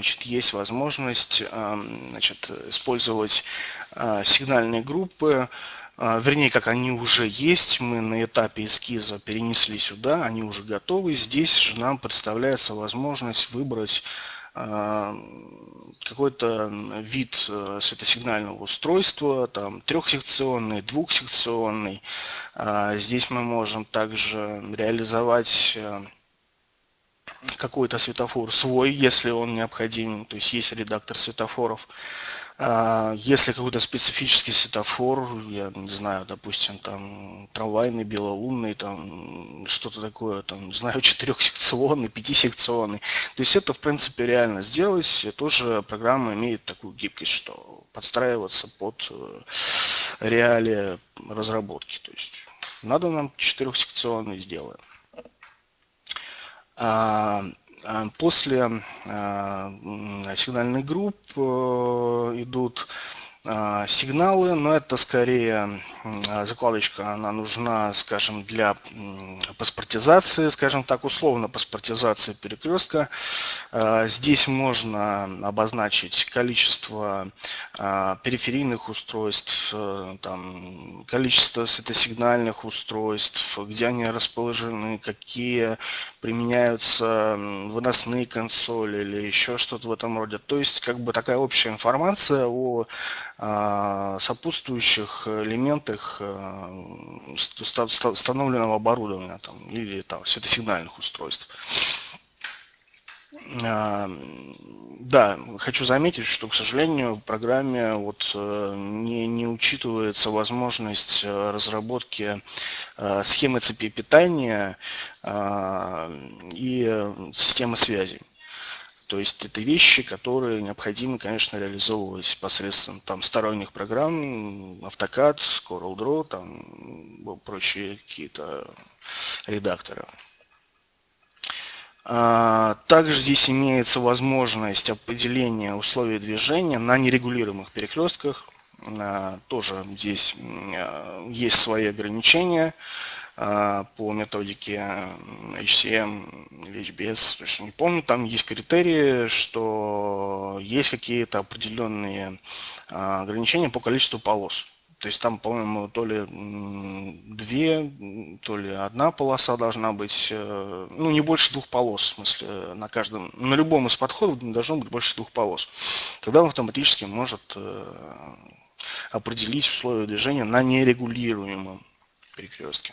значит, есть возможность значит, использовать сигнальные группы, вернее, как они уже есть, мы на этапе эскиза перенесли сюда, они уже готовы. Здесь же нам представляется возможность выбрать какой-то вид э, светосигнального устройства, там трехсекционный, двухсекционный. Здесь мы можем также реализовать э, какой-то светофор свой, если он необходим, то есть есть редактор светофоров. А, если какой-то специфический светофор, я не знаю, допустим, там трамвайный, белолунный, там что-то такое, там, не знаю, четырехсекционный, пятисекционный. То есть это, в принципе, реально сделать. Тоже программа имеет такую гибкость, что подстраиваться под э, реалии разработки. То есть надо нам четырехсекционный сделаем. А, а, после а, сигнальных групп э, идут сигналы, но это скорее закладочка, она нужна, скажем, для паспортизации, скажем так, условно паспортизации перекрестка. Здесь можно обозначить количество периферийных устройств, э, там, количество светосигнальных устройств, где они расположены, какие применяются выносные консоли или еще что-то в этом роде. То есть как бы такая общая информация о а, сопутствующих элементах а, установленного оборудования там, или там, светосигнальных устройств. А, да, хочу заметить, что, к сожалению, в программе вот э, не, не учитывается возможность э, разработки э, схемы цепи питания и системы связи. То есть это вещи, которые необходимо, конечно, реализовывать посредством там, сторонних программ, AutoCAD, CorelDRAW, там, прочие какие-то редакторы. А, также здесь имеется возможность определения условий движения на нерегулируемых перекрестках. А, тоже здесь а, есть свои ограничения. По методике HCM или HBS, точно не помню, там есть критерии, что есть какие-то определенные а, ограничения по количеству полос. То есть там, по-моему, то ли две, то ли одна полоса должна быть, э, ну, не больше двух полос, в смысле, на каждом, на любом из подходов не должно быть больше двух полос. Тогда он автоматически может э, определить условия движения на нерегулируемом перекрестке.